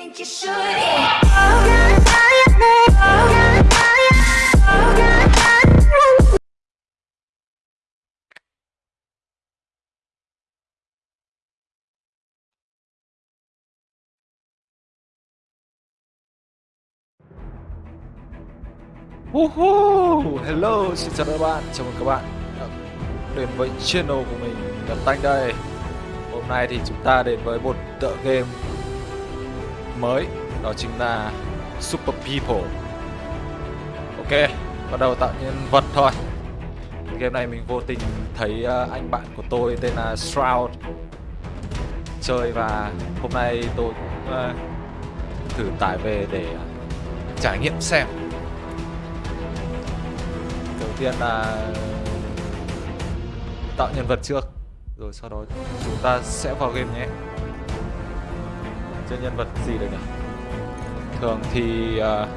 think you should. Yeah. Oh, God, oh, oh, Woohoo! Hello, xin chào các bạn, chào mừng các bạn đến với channel của mình, Nhật Tanh đây Hôm nay thì chúng ta đến với một tựa game mới, đó chính là Super People. Ok, bắt đầu tạo nhân vật thôi. Game này mình vô tình thấy ờ, anh bạn của tôi tên là Shroud chơi và hôm nay tôi cũng thử tải về để trải nghiệm xem. Đầu tiên là tạo nhân vật trước rồi sau đó chúng ta sẽ vào game nhé chơi nhân vật gì được nhỉ thường thì uh,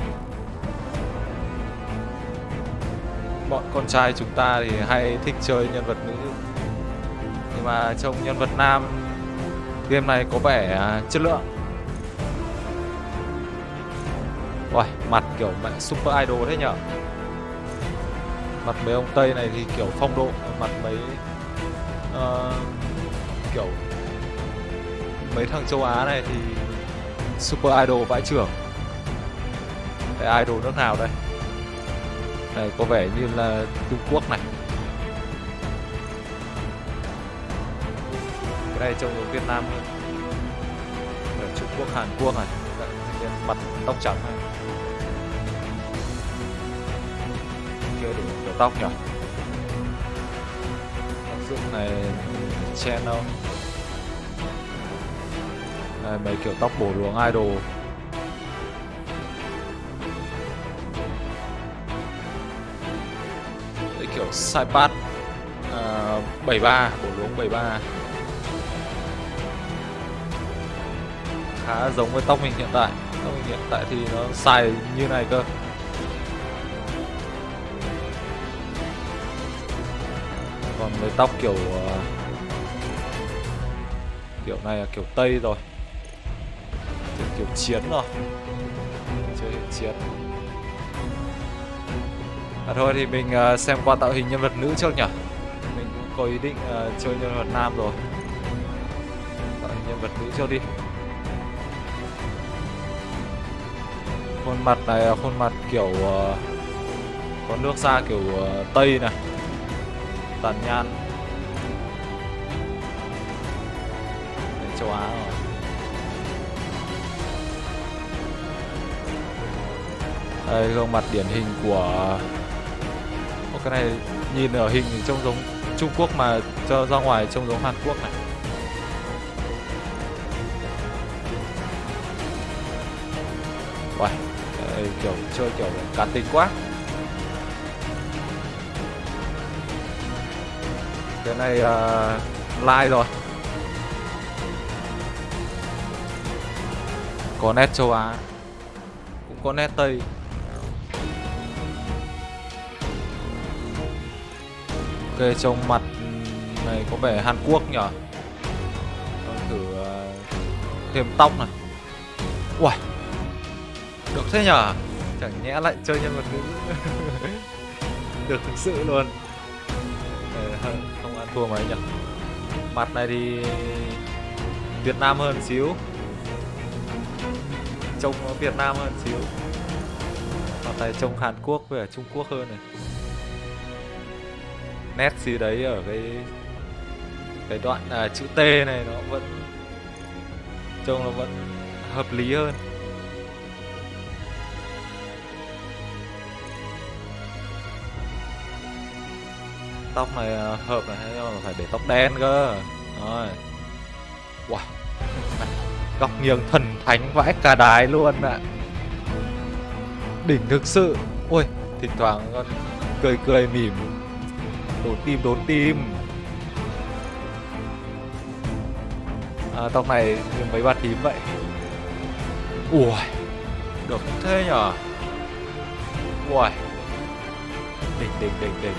bọn con trai chúng ta thì hay thích chơi nhân vật nữ. Nhưng mà trông nhân vật nam game này có vẻ uh, chất lượng. Uầy, mặt kiểu mẹ super idol thế nhở? Mặt mấy ông tây này thì kiểu phong độ mặt mấy uh, kiểu mấy thằng châu á này thì super idol vãi trưởng cái idol nước nào đây? Này, có vẻ như là trung quốc này. Cái này trông giống việt nam hơn. Ở trung quốc, hàn quốc này. Dạ, mặt tóc trắng này. Kia đủ kiểu tóc nhỉ? Tóc dụng này, channel. Đây, mấy kiểu tóc bổ luống idol. Đấy kiểu Saipat uh, 73 bổ luống 73 khá giống với tóc mình hiện tại. Tóc mình hiện tại thì nó xài như này cơ. Còn với tóc kiểu uh, kiểu này là kiểu tây rồi chiến rồi. Chơi chiến. À thôi thì mình uh, xem qua tạo hình nhân vật nữ trước nhỉ? Mình cũng có ý định uh, chơi nhân vật nam rồi. Tạo hình nhân vật nữ trước đi. Khuôn mặt này là khuôn mặt kiểu uh, có nước da kiểu uh, tây này tàn nhan châu Á. rồi đây gương mặt điển hình của Ô, cái này nhìn ở hình thì trông giống Trung Quốc mà cho ra ngoài trông giống Hàn Quốc này. Uầy, đây, kiểu chơi kiểu cá tính quá. Cái này uh, like rồi. Có nét châu Á cũng có nét Tây. Ok trông mặt này có vẻ Hàn Quốc nhở thử uh, thêm tóc này. Uầy được thế nhở chẳng nhẽ lại chơi nhân vật nữ. Được thực sự luôn. Ờ, không ăn thua mấy nhở? mặt này thì Việt Nam hơn xíu. Trông Việt Nam hơn xíu. Mặt này trông Hàn Quốc với Trung Quốc hơn này nét gì đấy ở cái cái đoạn à, chữ T này nó vẫn trông nó vẫn hợp lý hơn. Tóc này à, hợp này hay là phải để tóc đen cơ. Rồi. Wow. Góc nghiêng thần thánh vãi cả đái luôn ạ. Đỉnh thực sự. Ui thỉnh thoảng con cười cười mỉm đốn tim đốn tim. À, tóc này như mấy bà tím vậy. Ui được thế nhở ui. Đỉnh đỉnh đỉnh đỉnh.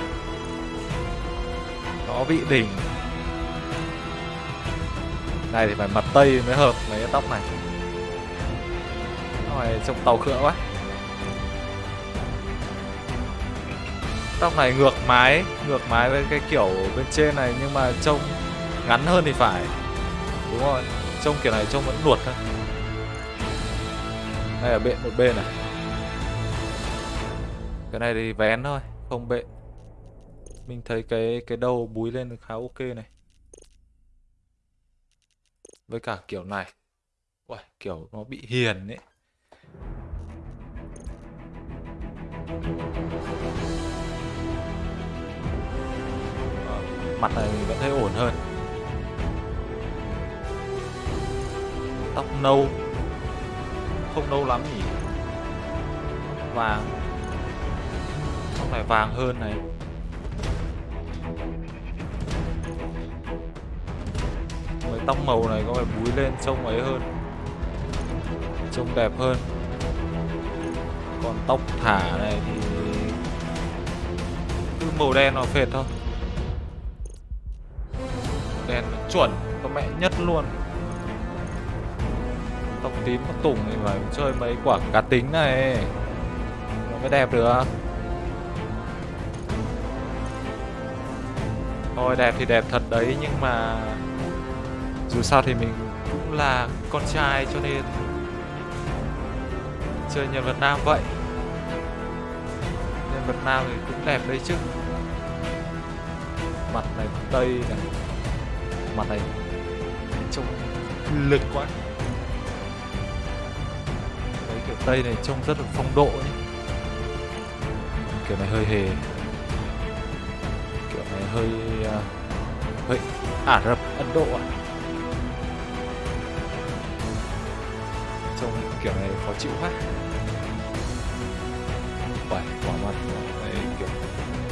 Nó bị đỉnh. Này thì phải mặt tây mới hợp mấy cái tóc này. Tóc này trông tàu khựa quá. Tóc này ngược mái Ngược mái với cái kiểu bên trên này Nhưng mà trông ngắn hơn thì phải. Đúng rồi Trông kiểu này trông vẫn nuột thôi. Đây là bện một bên này. Cái này thì vén thôi Không bệ Mình thấy cái cái đầu búi lên khá ok này. Với cả kiểu này. Uầy, kiểu nó bị hiền ấy. Mặt này mình vẫn thấy ổn hơn. Tóc nâu. Không nâu lắm nhỉ? Vàng. Tóc này vàng hơn này. Mấy tóc màu này có vẻ búi lên trông ấy hơn? Trông đẹp hơn. Còn tóc thả này thì Cứ màu đen nó phệt thôi. Đen chuẩn, Có mẹ nhất luôn. Tóc tím tóc tùng thì phải chơi mấy quả cá tính này. Nó mới đẹp được. Thôi đẹp thì đẹp thật đấy, nhưng mà dù sao thì mình cũng là con trai cho nên chơi nhân vật nam vậy. Nhân vật nam thì cũng đẹp đấy chứ. Mặt này tây này mà này trông lực quá. Đấy kiểu tây này trông rất là phong độ nhé. Kiểu này hơi hề. Kiểu này hơi uh, hơi ả rập ấn độ à trông kiểu này khó chịu quá. Uầy, quả mặt này kiểu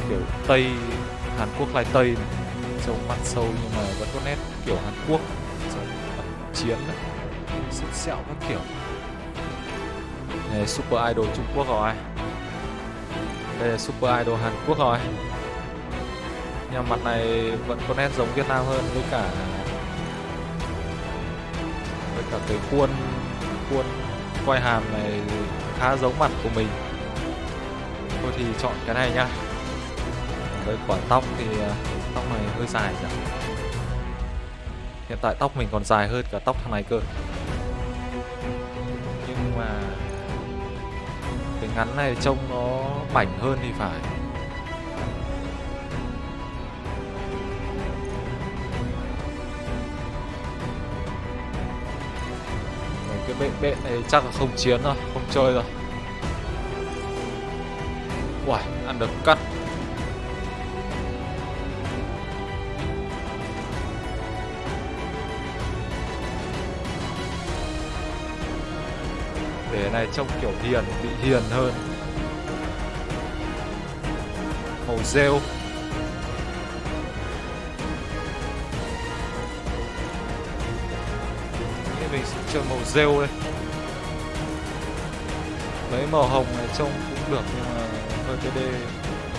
kiểu tây Hàn Quốc lai tây này sâu khoan sâu nhưng mà vẫn có nét kiểu Hàn Quốc chiến đấy sức sẹo các kiểu. Này super idol Trung Quốc rồi. Đây là super idol Hàn Quốc rồi. Nhưng mặt này vẫn có nét giống Việt Nam hơn với cả với cả cái khuôn khuôn quay hàm này khá giống mặt của mình. Thôi thì chọn cái này nhá với quả tóc thì ờ, tóc này hơi dài rồi hiện tại tóc mình còn dài hơn cả tóc thằng này cơ. Nhưng mà cái ngắn này trông nó mảnh hơn thì phải. Cái bệ bệ này chắc là không chiến rồi không chơi rồi. Uầy, ăn được cắt. Để này trông kiểu hiền, bị hiền hơn. Màu rêu. Nghĩ mình sẽ chơi màu rêu đây. Mấy màu hồng này trông cũng được nhưng mà hơi TD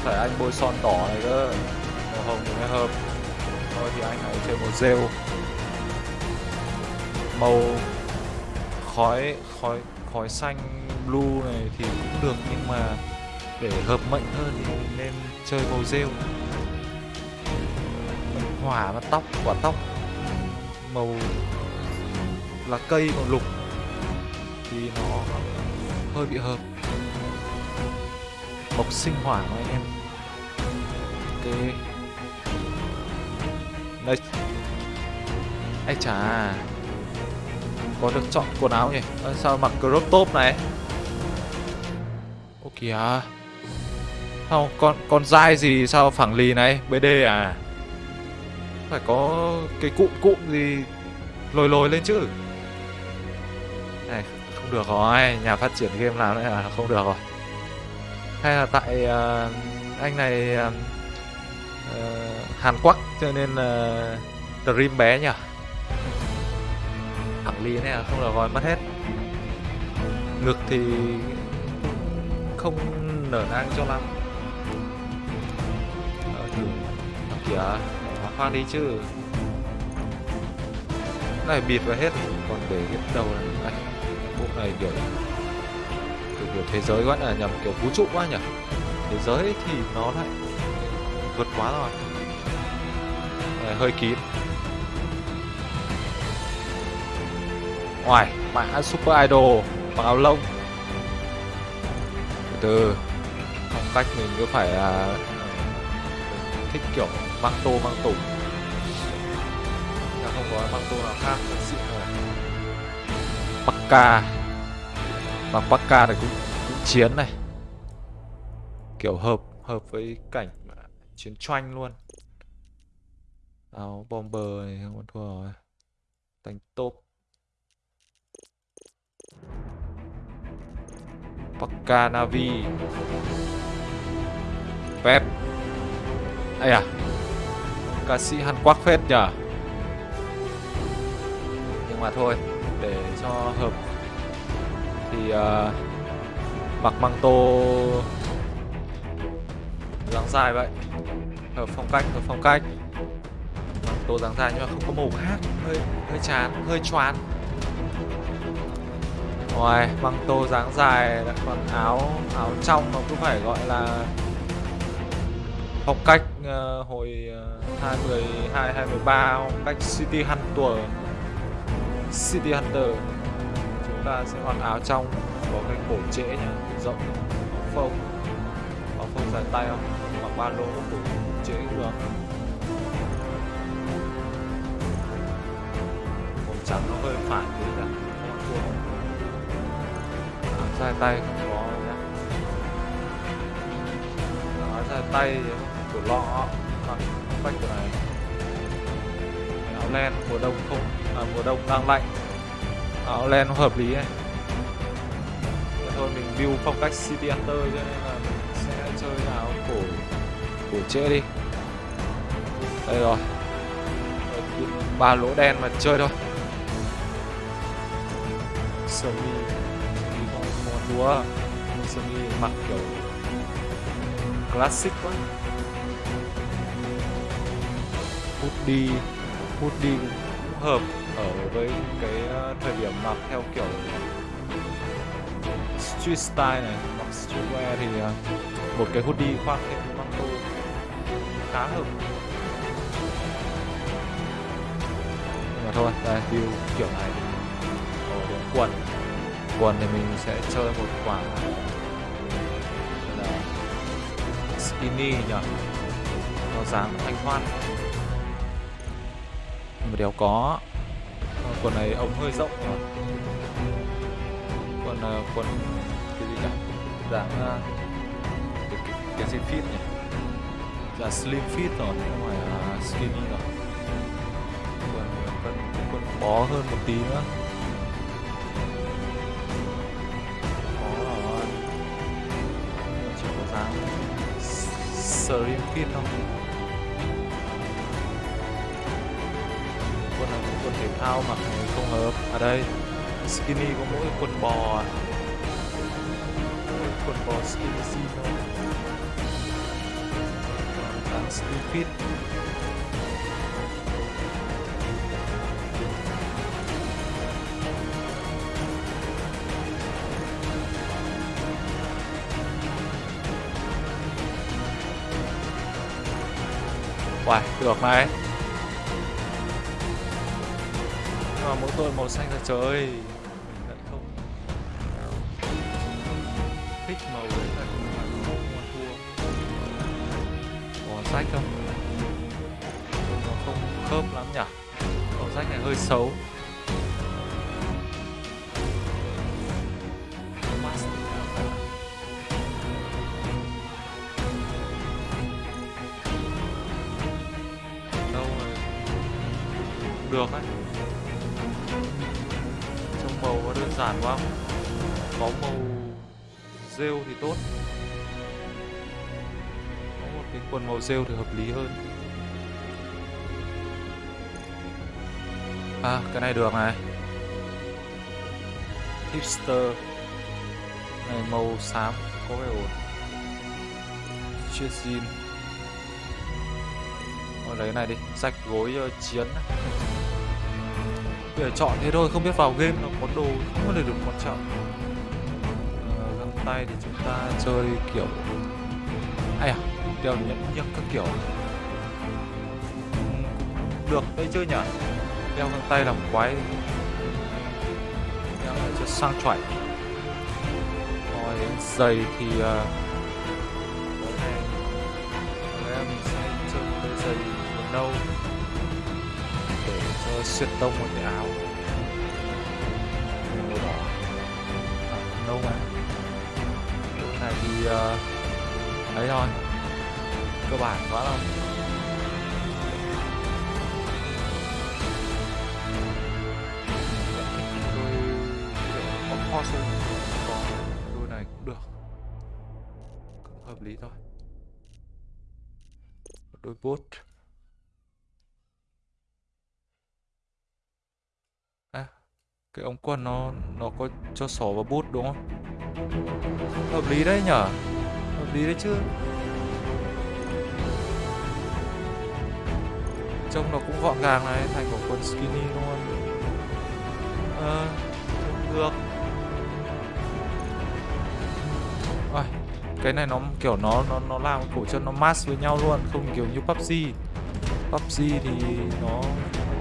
Phải anh bôi son đỏ này cơ. Màu hồng thì mới hợp. Thôi thì anh hãy chơi màu rêu. Màu khói khói xanh, blue này thì cũng được, nhưng mà để hợp mệnh hơn thì nên chơi màu rêu. Hỏa và tóc, quả tóc. Màu là cây màu lục thì nó hơi bị hợp. Mộc sinh hỏa mà anh em. Ok. Đây ai chà có được chọn quần áo nhỉ? À, sao mặc crop top này? Ô kìa. Không, con con dai gì sao phẳng lì này? Bd à? Phải có cái cụm cụm gì lồi lồi lên chứ? Này không được rồi. Nhà phát triển game làm này là không được rồi. Hay là tại uh, anh này uh, uh, hàn quắc cho nên uh, stream bé nhỉ? Ly này không là vòi mất hết. Ngực thì không nở nang cho lắm. Ờ, thử à, kìa hóa khoang đi chứ. Này bịt vào hết còn để cái đầu này. Này bộ này kiểu kiểu thế giới quá là nhầm kiểu vũ trụ quá nhỉ. Thế giới thì nó lại vượt quá rồi. Này, hơi kín. Ngoài mã super idol bằng áo lông. Từ từ. Phong cách mình cứ phải là ờ, thích kiểu mang tô mang tủ. Là không có mang tô nào khác thật sự rồi Pakka Mặc Pakka này cũng, cũng chiến này. Kiểu hợp hợp với cảnh chiến tranh luôn. Áo bomber này không còn thua rồi. Đánh top. Pakka Navi Pep Ây à Ca sĩ Hàn Quốc phết nhờ. Nhưng mà thôi Để cho hợp. Thì uh, Mặc măng tô dáng dài vậy. Hợp phong cách, hợp phong cách. Măng tô dáng dài nhưng mà không có màu khác Hơi hơi chán, hơi choán. Ngoài măng tô dáng dài lại còn áo áo trong nó cũng phải gọi là phong cách uh, hồi uh, 2012 2013 phong cách City Hunter. City Hunter. Chúng ta sẽ mặc áo trong có cái cổ trễ nhá rộng áo phông. Áo phông dài tay không? Mặc ba lỗ cổ trễ cũng được. Sai tay không có nhá. Nói sai tay của lọ mặc quanh của này. Áo len mùa đông không à, mùa đông đang lạnh. Áo len nó hợp lý này. Thế thôi mình build phong cách city hunter cho nên là mình sẽ chơi áo cổ cổ trễ đi. Đây rồi. Ba lỗ đen mà chơi thôi. Sơ mi không không đúa sơ mi mặc kiểu classic quá. Hoodie hoodie cũng hợp ở với cái ờ, thời điểm mặc theo kiểu street style này, mặc streetwear thì ờ, một cái hoodie khoác thêm măng tô khá hợp. Nhưng mà thôi đây view kiểu này ở đến quần quần thì mình sẽ chơi một quả là skinny nhỉ? Nó dáng thanh thoát nhưng mà đéo có. Quần này ống hơi rộng nhỉ? Quần uh, quần cái gì nhỉ? Dạng uh, ờ, cái, cái, cái gì fit nhỉ? Là slim fit rồi không phải là skinny rồi quần quần quần bó hơn một tí nữa. Slim fit không? Quần này cũng quần thể thao mặc không hợp. Ở đây, skinny có mỗi quần bò à. mỗi quần bò skinny jean thôi. Skinny được này. Nhưng mà mỗi tôi màu xanh là trời ơi, Mình lại không Thích màu đấy là không phải không mà thua. Màu sách không? Nó không khớp lắm nhỉ? Màu sách này hơi xấu. Còn quần màu rêu thì hợp lý hơn. À cái này được này. Hipster. Này màu xám có vẻ ổn. Chia jean. Thôi lấy này đi, rạch gối uh, chiến. Bây giờ chọn thế thôi, không biết vào game nó có đồ không có được được quan trọng. Ờ, găng tay thì chúng ta chơi kiểu hay à? Đeo nhẫn nhức các kiểu. Ừ, được đấy chứ nhỉ? Đeo găng tay làm quái. Đeo lại cho sang chảnh. Rồi đến giày thì uh, em sẽ chơi một cái giày màu nâu để cho xuyên tông một cái áo. Màu đỏ. À, nâu mà. Này thì à, uh, đấy thôi cơ bản quá đâu đôi có kho sung có đôi này cũng được. Cũng hợp lý thôi. Đôi bốt à cái ống quần nó nó có cho sổ và bút, đúng không? Hợp lý đấy nhở? Hợp lý đấy chứ. Trông nó cũng gọn gàng này thành một quần skinny luôn ờ được. À, cái này nó kiểu nó nó nó làm cổ chân nó mask với nhau luôn không kiểu như PUBG PUBG thì nó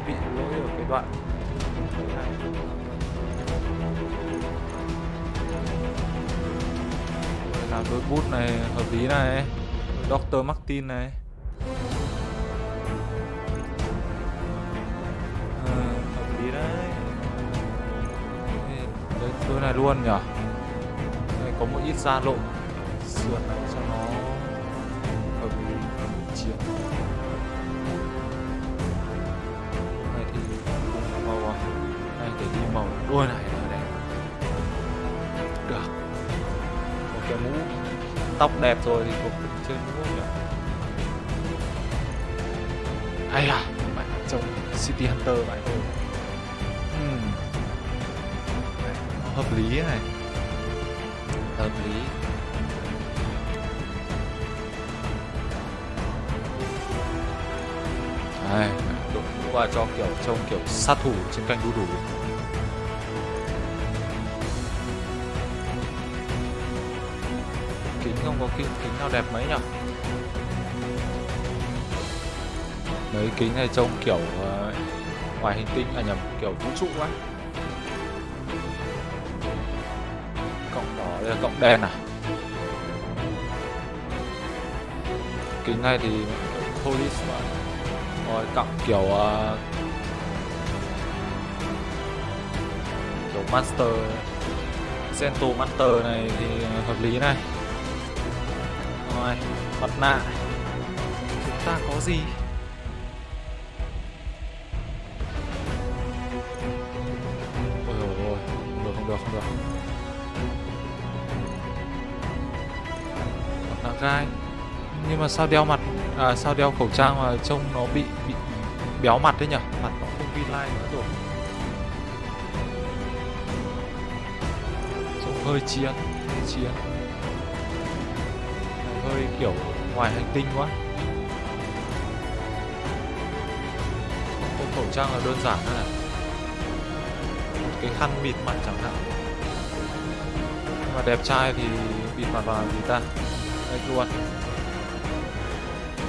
bị lỗi ở cái đoạn làm đôi bút này hợp lý này. Dr. Martin này. Này luôn nhở đây, có một ít da lộ sườn này cho nó hợp lý chiến này thì cùng màu à? Này để đi màu. Đôi này là đẹp được. Một cái mũ tóc đẹp rồi thì cũng chơi mũ nhỉ? Hay là bạn trông City Hunter vậy? thôi hợp lý này hợp lý. Đây, đội mũ vào cho kiểu trông kiểu sát thủ trên kênh đu đủ. Kính không có kính kính nào đẹp mấy nhở? Mấy kính này trông kiểu ờ, ngoài hành tinh à nhầm kiểu vũ trụ quá là cộng đen à? Kính này thì police mà. Rồi cộng kiểu uh, kiểu master Cento master này thì hợp lý này. Rồi mặt nạ. Chúng ta có gì? Ôi ôi ôi không được không được không được. Gai. Nhưng mà sao đeo mặt? À sao đeo khẩu trang mà trông nó bị bị béo mặt đấy nhở mặt nó không vi lai nữa rồi. Trông hơi chiến hơi chiến. Hơi kiểu ngoài hành tinh quá. Không khẩu trang là đơn giản thôi này. Một cái khăn bịt mặt chẳng hạn. Nhưng mà đẹp trai thì bịt mặt vào làm gì ta? Đây luôn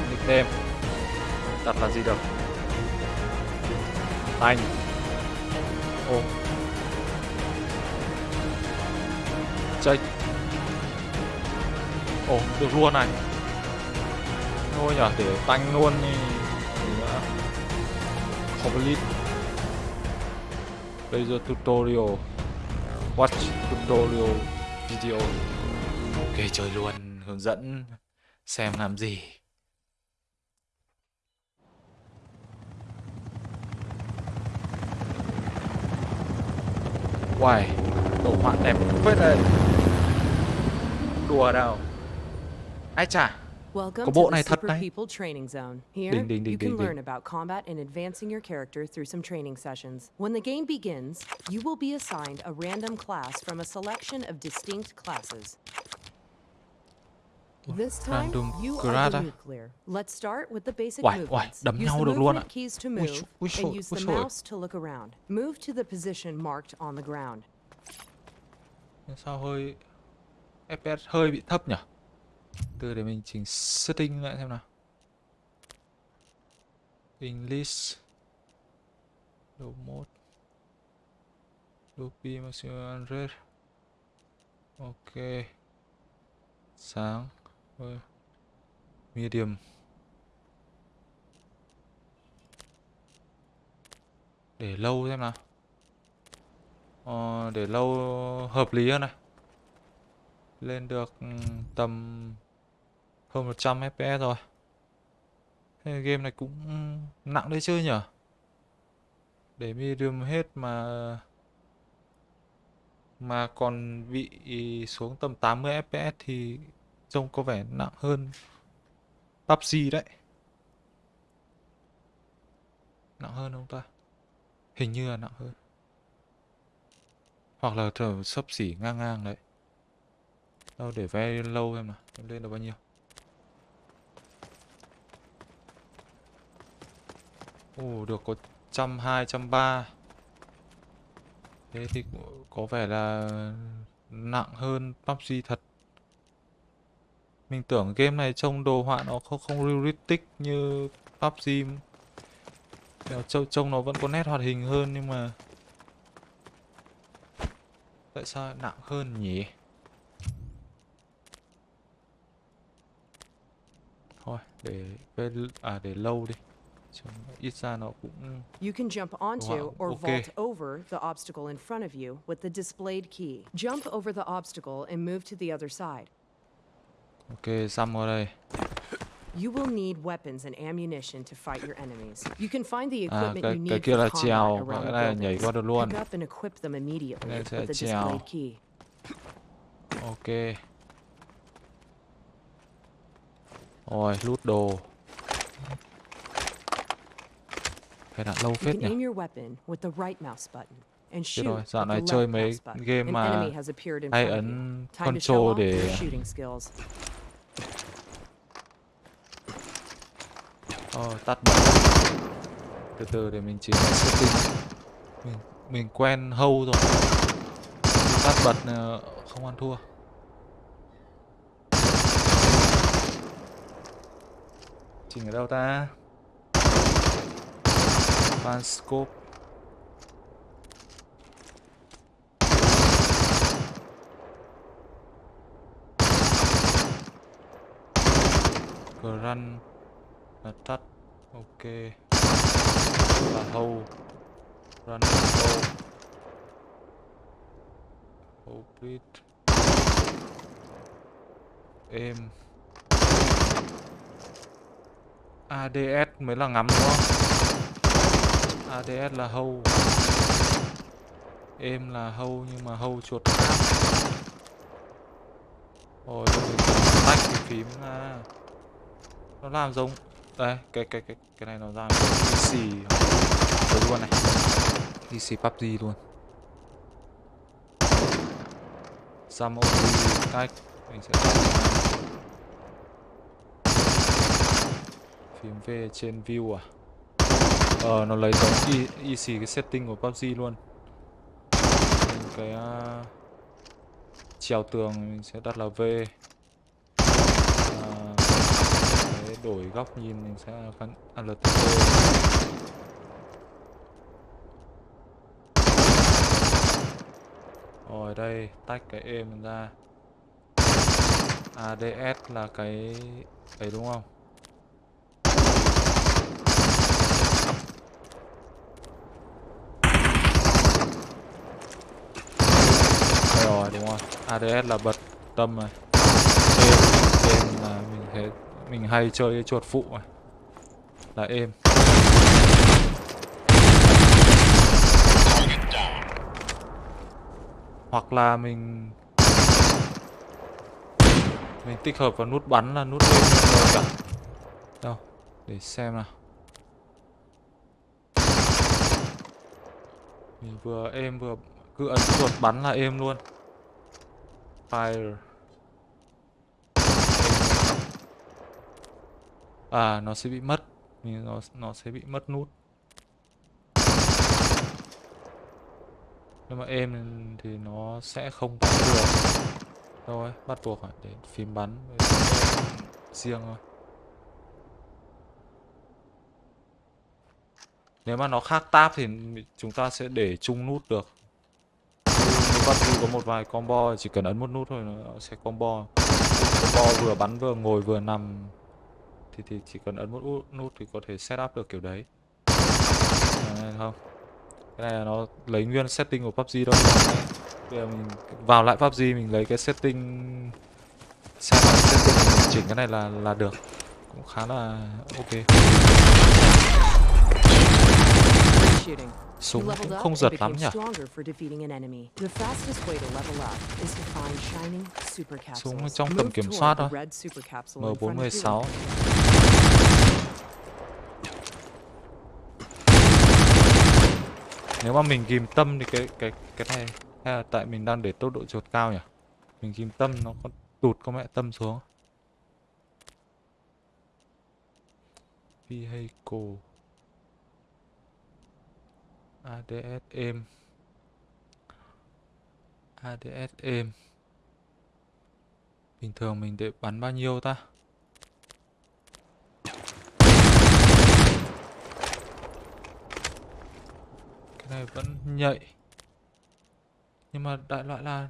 Nickname Đặt là gì được? Thành Ô. Chơi, Ồ, được luôn này. Thôi nhở, để tanh luôn đi. Gì Complete. Laser tutorial. Watch tutorial video. Ok, chơi luôn. Hướng dẫn Xem làm gì Uầy, đồ họa đẹp phết đây Đùa đâu Ai Welcome Có bộ này thật đấy. Ding, can ding, ding. learn about combat and advancing your character through some training sessions. When the game begins, you will be assigned a random class from a selection of distinct classes. This time, random you class are à? the nuclear. Let's start with the basic Uầy, uầy, movements. đấm nhau the được luôn movement ạ. keys to Ui move, dồi, ui use ui the dồi. mouse to look around. Move to the position marked on the ground. sao hơi FPS hơi bị thấp nhỉ từ để mình chỉnh setting lại xem nào English low mode Loopy maximum rate ok sáng medium để lâu xem nào. Ờ, để lâu hợp lý hơn này. Lên được ừ, tầm hơn 100 fps rồi. Thế game này cũng nặng đấy chơi nhở để medium hết mà mà còn bị xuống tầm 80 fps thì trông có vẻ nặng hơn PUBG đấy. Nặng hơn không ta. Hình như là nặng hơn. Hoặc là thở sấp xỉ ngang ngang đấy. Đâu để ve lâu em nào. Em lên được bao nhiêu? Ồ, được có trăm hai trăm ba. Thế thì có vẻ là nặng hơn PUBG thật mình tưởng game này trông đồ họa nó không không realistic như PUBG trông trông nó vẫn có nét hoạt hình hơn nhưng mà tại sao nặng hơn nhỉ thôi để à để lâu đi Trông ít ra nó cũng You can jump onto or vault over the obstacle in front of you with the displayed key. Jump over the obstacle and move to the other side. Ok xăm vào đây You will need weapons and ammunition to fight your enemies. You can find the à equipment you need for trèo around cái the này là nhảy qua được luôn. Pick up and equip them immediately with the displayed key. ok. Rồi lút đồ. Phải đặt lâu phết can nhỉ? aim your weapon with the right mouse button and Biết shoot rồi, dạo này chơi mấy game mà hay ấn control để Ờ, tắt bật. Từ từ để mình chỉnh lại setting. Mình mình quen hâu rồi tắt bật ờ, không ăn thua. Chỉnh ở đâu ta? Fan scope. Run là tắt ok. Là hâu run là hâu hâu breed ADS mới là ngắm, đúng không? ADS là hâu em là hâu nhưng mà hâu chuột khác. Rồi tách cái phím ra. Nó làm giống đây cái cái cái cái này nó PC đấy luôn này. PC PUBG luôn. Some OD cách mình sẽ ra. phím V trên view à? Ờ nó lấy giống y, y xì cái setting của PUBG luôn. Mình cái uh, treo tường mình sẽ đặt là V À, cái đổi góc nhìn mình sẽ phán ALTT rồi, đây, tách cái e êm ra. ADS là cái ấy đúng không? Đây rồi, đúng không? ADS là bật tâm này êm êm là mình thấy mình hay chơi chuột phụ này là êm. Hoặc là mình mình tích hợp vào nút bắn là nút êm rồi cả. Đâu, để xem nào. Mình vừa êm vừa cứ ấn chuột bắn là êm luôn. Fire. À nó sẽ bị mất. Nó nó sẽ bị mất nút. Nhưng mà êm thì nó sẽ không bắn được. Thôi bắt buộc phải để phím bắn. Riêng thôi. Nếu mà nó khác tab thì chúng ta sẽ để chung nút được. Bắt PUBG có một vài combo, chỉ cần ấn một nút thôi, nó sẽ combo. Combo vừa bắn vừa ngồi vừa nằm thì thì chỉ cần ấn một nút thì có thể set setup được kiểu đấy. À, không. Cái này là nó lấy nguyên setting của PUBG đâu bây giờ mình vào lại PUBG mình lấy cái setting set lại setting chỉnh cái này là là được. Cũng khá là ok. Súng cũng không giật lắm nhỉ? Súng trong tầm kiểm soát thôi. M416 Nếu mà mình ghim tâm thì cái cái cái này, hay là tại mình đang để tốc độ chuột cao nhỉ? Mình ghim tâm nó có tụt con mẹ tâm xuống. Vehicle ADS êm ADS êm Bình thường mình để bắn bao nhiêu ta? Cái này vẫn nhạy. Nhưng mà đại loại là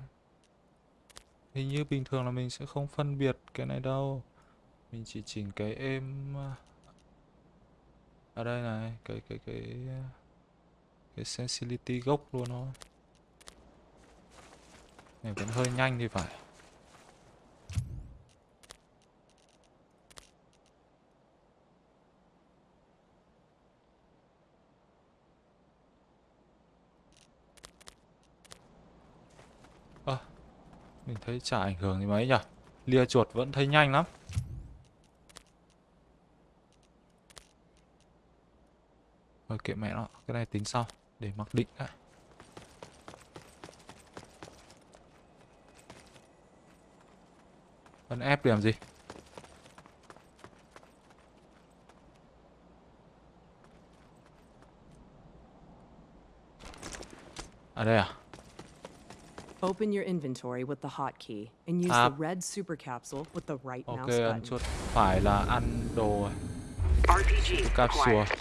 Hình như bình thường là mình sẽ không phân biệt cái này đâu. Mình chỉ chỉnh cái êm à, Ở đây này, Cái cái cái Cái sensitivity gốc luôn thôi. Này, vẫn hơi nhanh thì phải. Mình thấy chả ảnh hưởng gì mấy nhỉ Lia chuột vẫn thấy nhanh lắm. Thôi kệ mẹ nó, Cái này tính sau, Để mặc định đã. Ấn ép để làm gì? À đây à? Open your inventory with the hotkey and use the red super capsule with the right Ok mouse ấn button. chuột phải là ăn đồ RPG capsule acquired.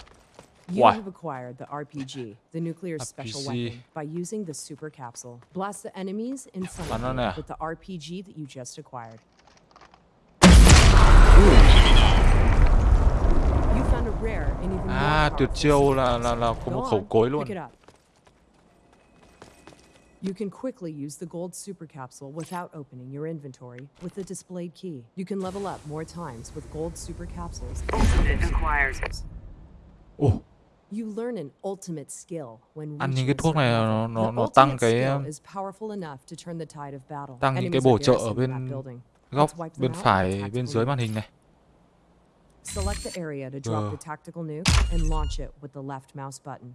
You Why? have acquired the RPG, the nuclear special weapon, by using the super capsule. Blast the enemies in front Bắn of you with the RPG that you just acquired. You found a rare and even more À tuyệt chiêu là là là có một khẩu cối luôn Pick it up. You can quickly use the gold super capsule without opening your inventory with the displayed key. You can level up more times with gold super capsules. Ultimate acquired. Ồ You learn an ultimate skill when Ăn những reaching cái thuốc này nó- nó- The nó tăng ultimate cái, skill is powerful enough to turn the tide of battle. tăng những cái bổ are trợ ở bên góc Let's wipe them bên phải bên dưới màn hình này Select the area to drop the tactical nuke and launch it with the left mouse button.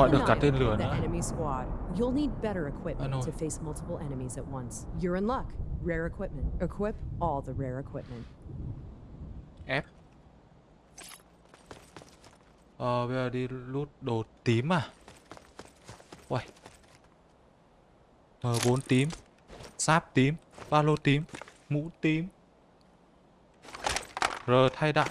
Gọi được cả tên lửa nữa. You'll need better equipment to face multiple enemies at once. You're in luck. Rare equipment. Equip all the rare equipment. F Ờ bây giờ đi lút đồ tím à? Uầy. M4 tím. Giáp tím. Ba lô tím. Mũ tím. R thay đạn.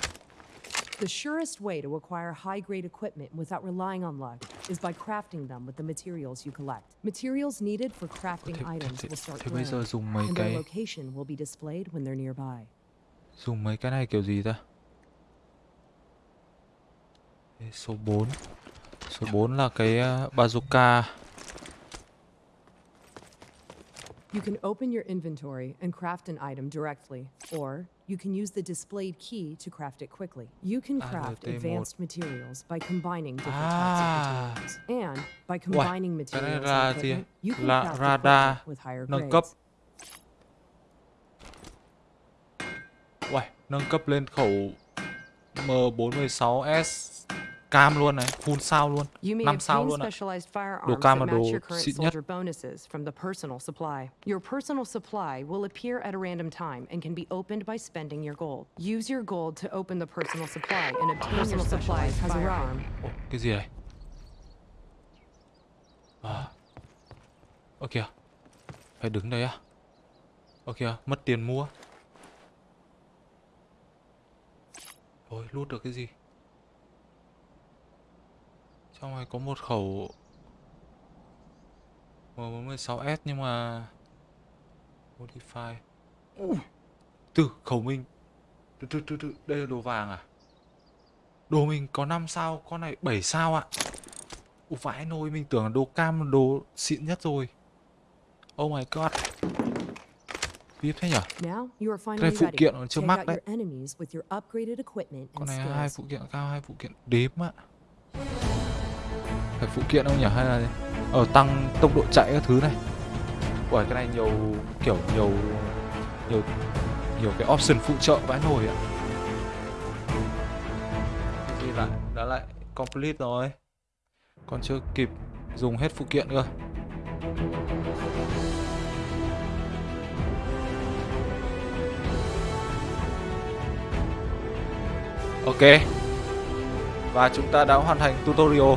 The surest way to acquire high grade equipment without relying on luck is by crafting them with the materials you collect. Materials needed for crafting thế, items thế, will start thế bây giờ glowing, dùng mấy and their cái location will be displayed when they're nearby. Dùng mấy cái này kiểu gì ta Số 4 Số 4 là cái bazooka You can open your inventory and craft an item directly, or you can use the displayed key to craft it quickly. You can Ah, craft LT1. advanced materials by combining different Ah. types of materials. And by combining này materials gì? equipment, you can Là radar with higher nâng cấp. Uầy, nâng cấp lên khẩu M416S cam luôn này full sao luôn You may năm sao obtain luôn ạ đồ cam là đồ xịn nhất from the personal supply. Your personal supply will appear at a random time and can be opened by spending your gold. Use your gold to open the personal supply and obtain personal supplies has a firearm. Ồ, cái gì đây à ơ kìa phải đứng đây á ơ kìa mất tiền mua Ôi, lút được cái gì? Trong này có một khẩu M46S nhưng mà Modify Ui, Từ khẩu mình từ, từ, từ, từ. Đây là đồ vàng à? Đồ mình có 5 sao, con này 7 sao ạ Ủa vãi nồi, mình tưởng là đồ cam là đồ xịn nhất rồi Oh my god VIP thế nhở? Finally phụ kiện Take mắt out đấy. Con này hai phụ kiện cao, hai phụ kiện đếm ạ phải phụ kiện không nhỉ? Hay là Ở tăng tốc độ chạy các thứ này? Ủa cái này nhiều, kiểu nhiều nhiều nhiều cái option phụ trợ vãi nổi ạ. Đi gì lại, đã lại complete rồi. Còn chưa kịp dùng hết phụ kiện cơ. Ok. Và chúng ta đã hoàn thành tutorial.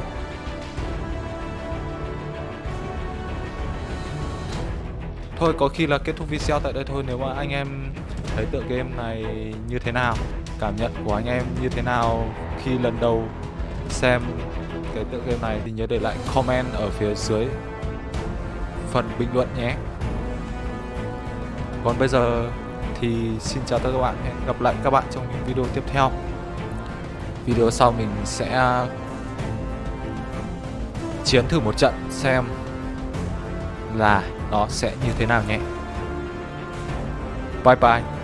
Thôi, có khi là kết thúc video tại đây thôi, Nếu mà anh em thấy tựa game này như thế nào, Cảm nhận của anh em như thế nào khi lần đầu xem cái tựa game này Thì nhớ để lại comment ở phía dưới phần bình luận nhé. Còn bây giờ thì xin chào tất cả các bạn, Hẹn gặp lại các bạn trong những video tiếp theo. Video sau mình sẽ chiến thử một trận xem là nó sẽ như thế nào nhé. Bye bye.